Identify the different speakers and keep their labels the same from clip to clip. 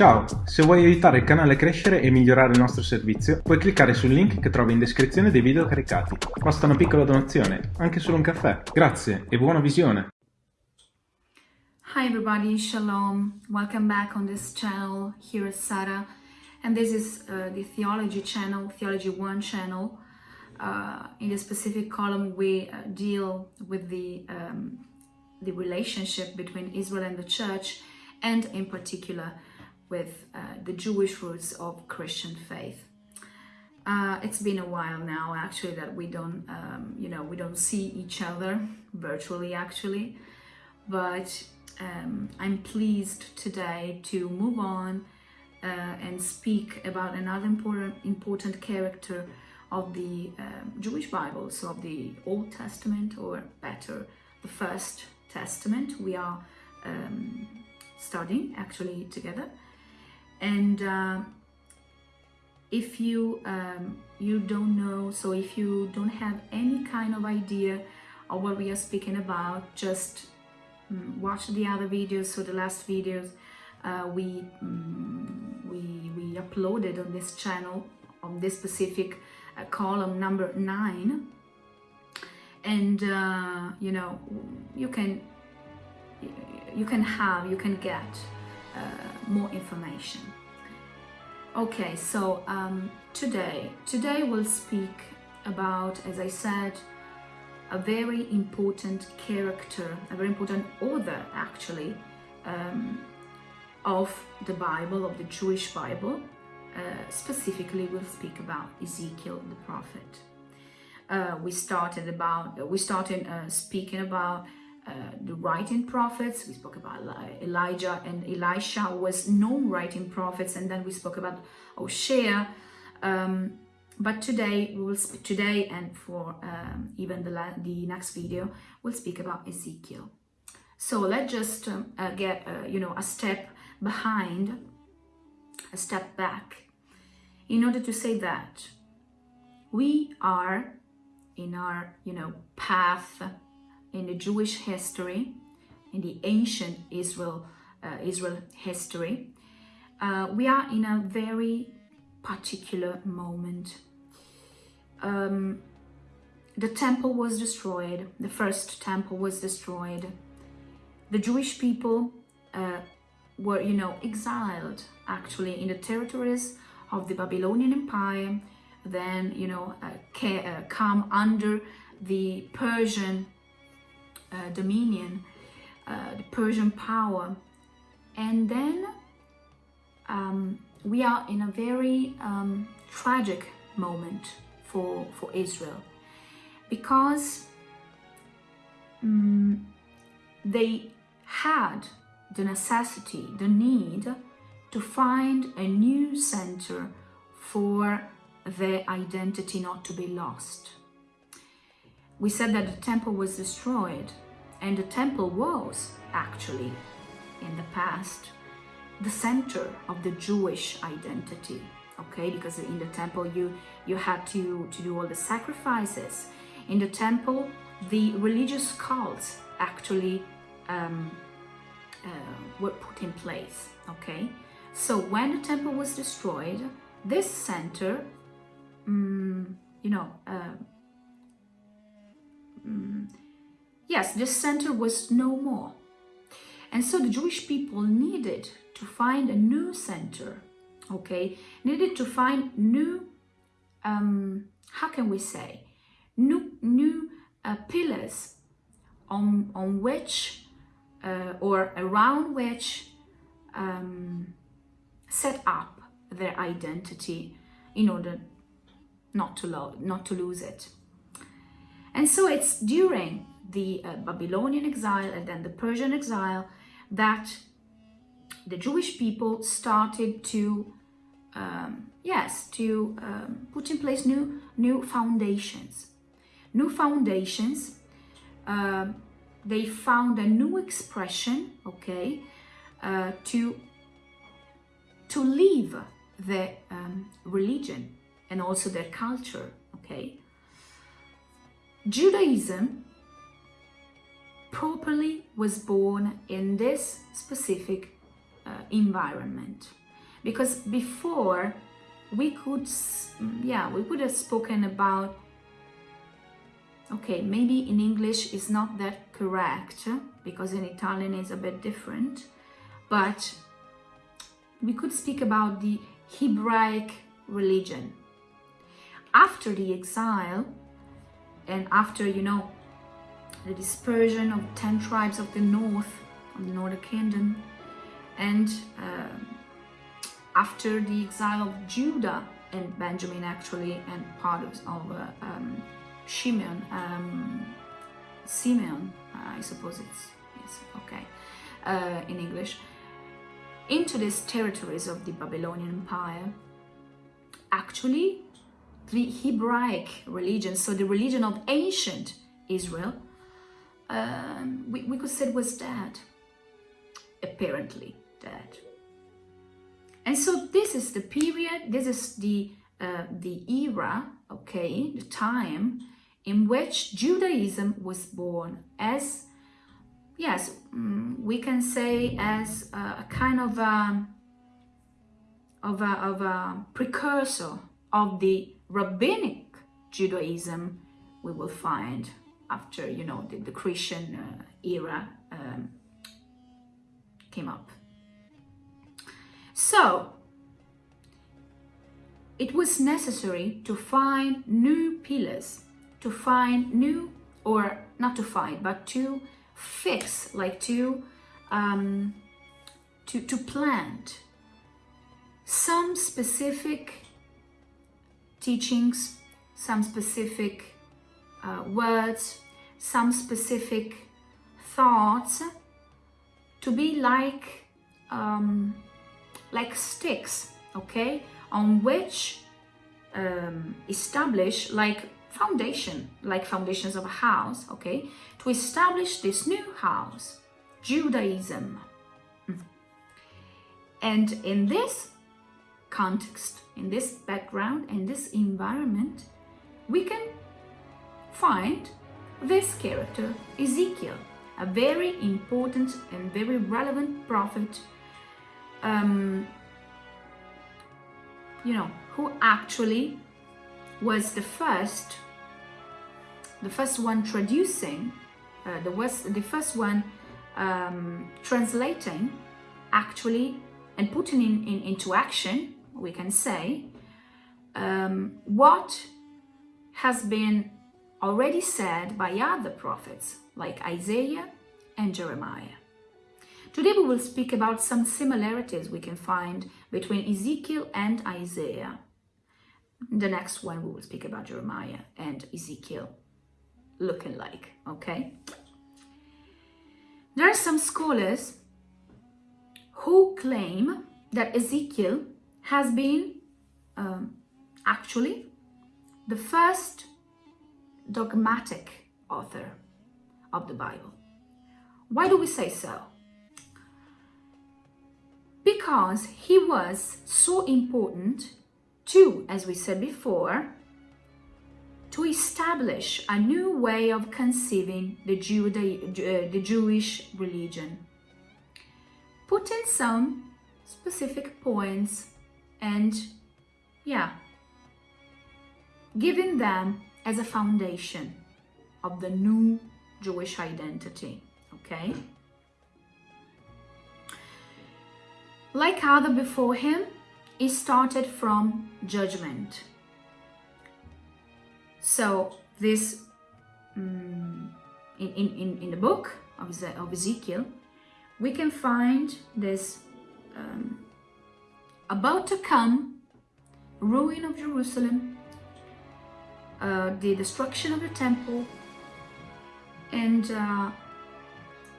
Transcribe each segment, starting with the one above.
Speaker 1: Ciao, se vuoi aiutare il canale a crescere e migliorare il nostro servizio, puoi cliccare sul link che trovi in descrizione dei video caricati. Basta una piccola donazione, anche solo un caffè. Grazie e buona visione!
Speaker 2: Hi everybody, Shalom. Welcome back on this channel. Here is Sarah and this is uh, the Theology channel, Theology 1 channel. Uh, in the specific column we uh, deal with the, um, the relationship between Israel and the church and in particular with uh, the Jewish roots of Christian faith. Uh, it's been a while now actually that we don't, um, you know, we don't see each other virtually actually, but um, I'm pleased today to move on uh, and speak about another important, important character of the um, Jewish Bible, so of the Old Testament, or better, the First Testament. We are um, studying actually together and uh, if you um, you don't know so if you don't have any kind of idea of what we are speaking about just um, watch the other videos. So the last videos uh, we um, we we uploaded on this channel on this specific uh, column number nine. And uh, you know you can you can have you can get more information. Okay, so um, today, today we'll speak about, as I said, a very important character, a very important author actually, um, of the Bible, of the Jewish Bible. Uh, specifically, we'll speak about Ezekiel the prophet. Uh, we started about, we started uh, speaking about uh, the writing prophets. We spoke about Elijah and Elisha was known writing prophets, and then we spoke about Hosea. Um, but today we will speak today, and for um, even the the next video, we'll speak about Ezekiel. So let's just um, uh, get uh, you know a step behind, a step back, in order to say that we are in our you know path in the Jewish history, in the ancient Israel, uh, Israel history, uh, we are in a very particular moment. Um, the temple was destroyed, the first temple was destroyed. The Jewish people uh, were, you know, exiled actually in the territories of the Babylonian Empire, then, you know, uh, uh come under the Persian uh, dominion, uh, the Persian power. And then um, we are in a very um, tragic moment for, for Israel because um, they had the necessity, the need to find a new center for their identity not to be lost. We said that the temple was destroyed and the temple was actually in the past the center of the Jewish identity okay? Because in the temple you you had to to do all the sacrifices. In the temple the religious cults actually um, uh, were put in place okay? So when the temple was destroyed this center um, you know uh, mm, yes, this center was no more. And so the Jewish people needed to find a new center, okay? Needed to find new, um, how can we say, new, new uh, pillars on, on which uh, or around which um, set up their identity in order not to, not to lose it. And so it's during the uh, Babylonian exile and then the Persian exile that the Jewish people started to, um, yes, to um, put in place new, new foundations. New foundations, uh, they found a new expression, okay, uh, to, to leave their um, religion and also their culture, okay. Judaism properly was born in this specific uh, environment. because before we could, yeah, we would have spoken about, okay, maybe in English is not that correct because in Italian it's a bit different, but we could speak about the Hebraic religion. After the exile and after, you know, the dispersion of 10 tribes of the north, of the northern kingdom, and uh, after the exile of Judah and Benjamin actually, and part of, of uh, um, Shimon, um, Simeon, uh, I suppose it's, it's okay, uh, in English, into these territories of the Babylonian Empire, actually the Hebraic religion, so the religion of ancient Israel, um, we, we could say was dead, apparently dead. And so this is the period, this is the, uh, the era, okay, the time in which Judaism was born as, yes, mm, we can say as a, a kind of a, of a, of a precursor of the rabbinic Judaism we will find after, you know, the, the Christian uh, era um, came up. So, it was necessary to find new pillars, to find new, or not to find, but to fix, like to, um, to, to plant some specific teachings, some specific uh, words, some specific thoughts to be like um, like sticks, okay, on which um, establish like foundation, like foundations of a house, okay, to establish this new house, Judaism. And in this context, in this background, in this environment, we can find this character, Ezekiel, a very important and very relevant prophet um, you know, who actually was the first, the first one traducing, uh, the, was, the first one um, translating actually and putting in, in, into action, we can say, um, what has been already said by other prophets like Isaiah and Jeremiah. Today we will speak about some similarities we can find between Ezekiel and Isaiah. The next one we will speak about Jeremiah and Ezekiel looking like, okay? There are some scholars who claim that Ezekiel has been um, actually the first dogmatic author of the Bible. Why do we say so? because he was so important to, as we said before, to establish a new way of conceiving the, Juda uh, the Jewish religion. Put in some specific points and, yeah, giving them as a foundation of the new Jewish identity, okay? Like other before him, he started from judgment. So this, um, in, in, in the book of, Ezekiel, we can find this um, about to come ruin of Jerusalem, uh, the destruction of the temple, and uh,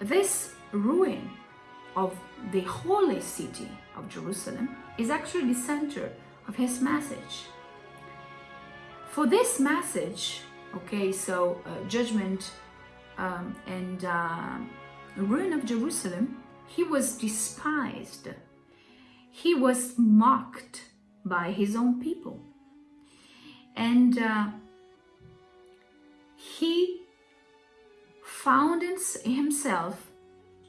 Speaker 2: this ruin of the holy city of Jerusalem is actually the center of his message. For this message, okay, so uh, judgment um, and uh, ruin of Jerusalem, he was despised. He was mocked by his own people. And uh, he found himself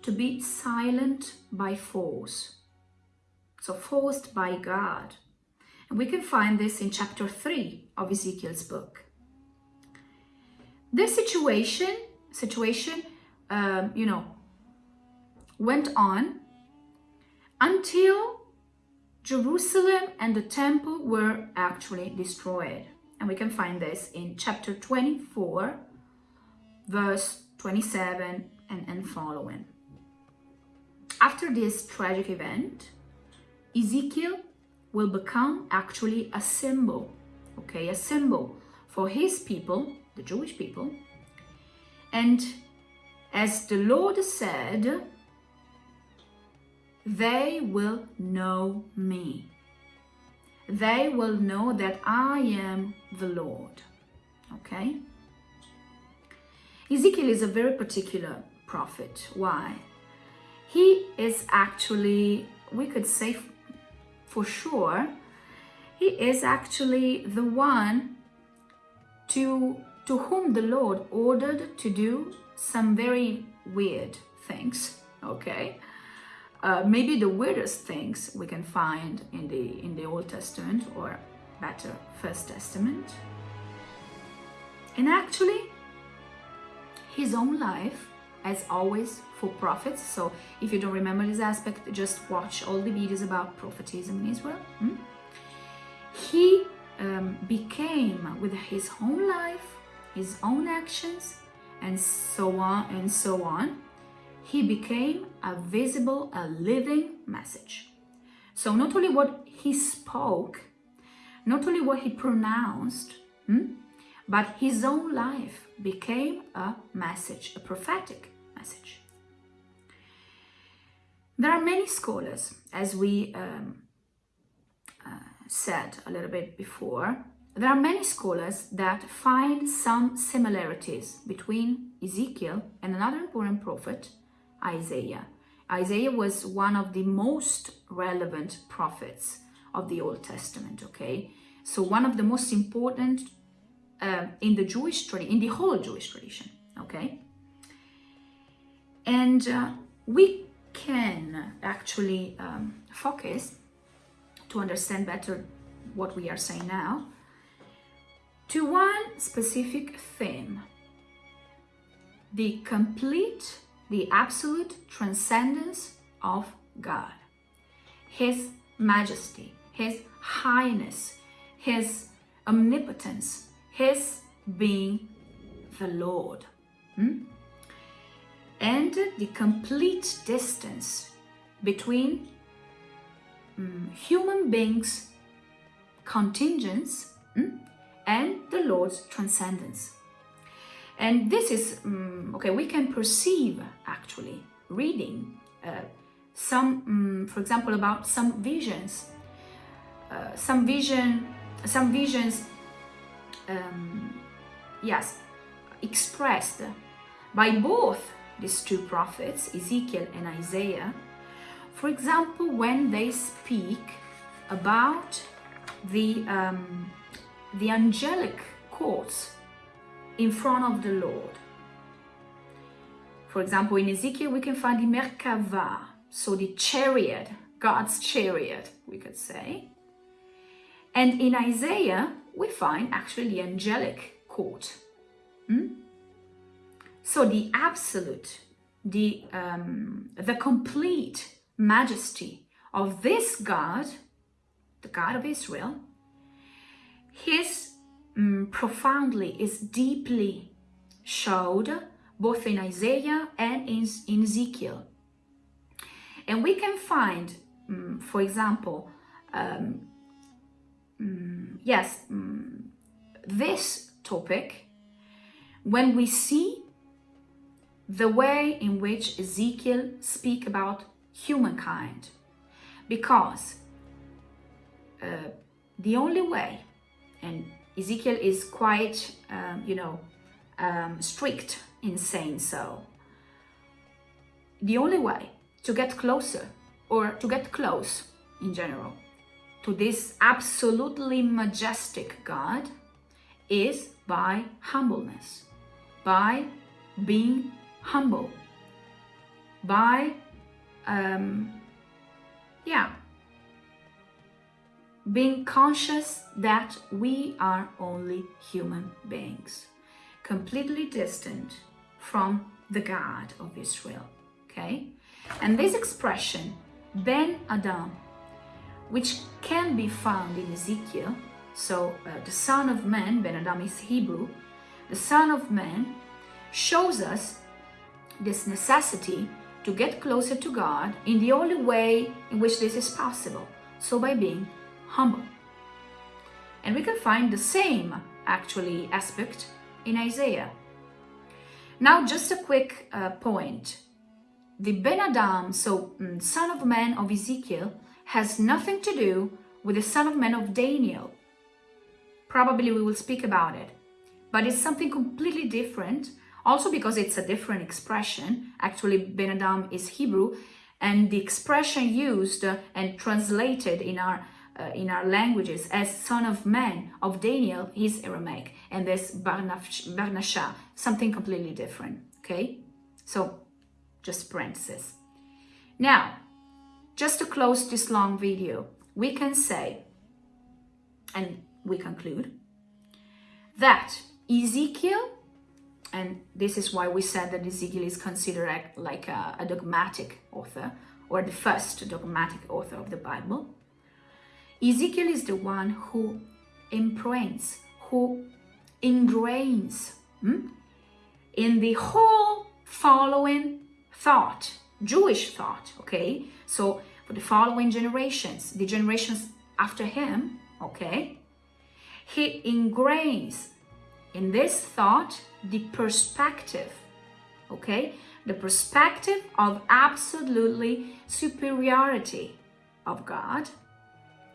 Speaker 2: to be silent by force. so forced by God. And we can find this in chapter 3 of Ezekiel's book. This situation, situation, um, you know, went on until Jerusalem and the temple were actually destroyed. And we can find this in chapter 24, verse 27 and, and following. After this tragic event, Ezekiel will become actually a symbol, okay, a symbol for his people, the Jewish people. And as the Lord said, they will know me. They will know that I am the Lord. Okay? Ezekiel is a very particular prophet. Why? He is actually, we could say for sure, he is actually the one to, to whom the Lord ordered to do some very weird things. Okay? Uh, maybe the weirdest things we can find in the in the Old Testament or better First Testament. And actually, his own life, as always for prophets. So if you don't remember this aspect, just watch all the videos about prophetism in Israel. Hmm? He um, became with his own life, his own actions, and so on and so on he became a visible, a living message. So not only what he spoke, not only what he pronounced, hmm, but his own life became a message, a prophetic message. There are many scholars, as we um, uh, said a little bit before, there are many scholars that find some similarities between Ezekiel and another important prophet, Isaiah. Isaiah was one of the most relevant prophets of the Old Testament, okay? So one of the most important uh, in the Jewish tradition, in the whole Jewish tradition, okay? And uh, we can actually um, focus to understand better what we are saying now to one specific theme, the complete the absolute transcendence of God, His majesty, His highness, His omnipotence, His being the Lord. Hmm? And the complete distance between um, human beings' contingents hmm, and the Lord's transcendence. And this is, um, okay, we can perceive actually reading uh, some, um, for example, about some visions, uh, some vision, some visions, um, yes, expressed by both these two prophets, Ezekiel and Isaiah. For example, when they speak about the, um, the angelic courts in front of the Lord. For example, in Ezekiel, we can find the Merkava, so the chariot, God's chariot, we could say. And in Isaiah, we find actually the angelic court. Hmm? So the absolute, the, um, the complete majesty of this God, the God of Israel, his um, profoundly, is deeply showed both in Isaiah and in, in Ezekiel. And we can find, um, for example, um, um, yes, this topic when we see the way in which Ezekiel speak about humankind. Because uh, the only way, and Ezekiel is quite, um, you know, um, strict in saying so. The only way to get closer or to get close in general to this absolutely majestic God is by humbleness, by being humble, by, um, yeah, being conscious that we are only human beings, completely distant from the God of Israel. Okay? And this expression, Ben Adam, which can be found in Ezekiel, so uh, the Son of Man, Ben Adam is Hebrew, the Son of Man shows us this necessity to get closer to God in the only way in which this is possible, so by being humble. And we can find the same, actually, aspect in Isaiah. Now, just a quick uh, point. The Ben Adam, so um, son of man of Ezekiel, has nothing to do with the son of man of Daniel. Probably we will speak about it. But it's something completely different, also because it's a different expression. Actually, Ben Adam is Hebrew, and the expression used and translated in our uh, in our languages as son of man of Daniel is Aramaic and this Barnasha, something completely different, okay? So just parenthesis. Now, just to close this long video, we can say, and we conclude, that Ezekiel, and this is why we said that Ezekiel is considered like a, a dogmatic author, or the first dogmatic author of the Bible, Ezekiel is the one who imprints, who ingrains hmm, in the whole following thought, Jewish thought, okay? So for the following generations, the generations after him, okay? He ingrains in this thought the perspective, okay? The perspective of absolutely superiority of God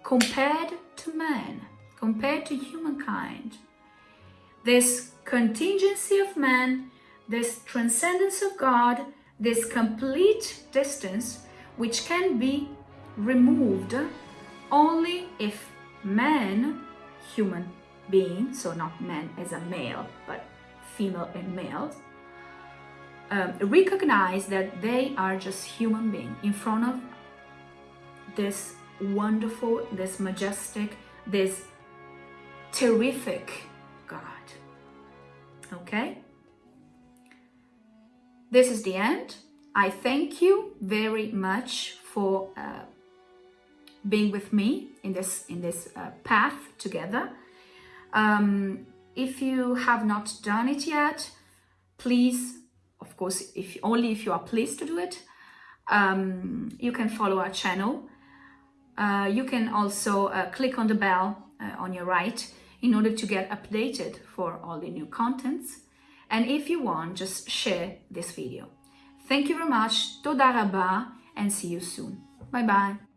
Speaker 2: compared to man, compared to humankind. This contingency of man, this transcendence of God, this complete distance, which can be removed only if man, human being, so not man as a male, but female and males, um, recognize that they are just human beings in front of this wonderful, this majestic, this terrific God. Okay? This is the end. I thank you very much for uh, being with me in this in this uh, path together. Um, if you have not done it yet, please, of course, if only if you are pleased to do it, um, you can follow our channel uh, you can also uh, click on the bell uh, on your right in order to get updated for all the new contents. And if you want, just share this video. Thank you very much. Toda and see you soon. Bye bye.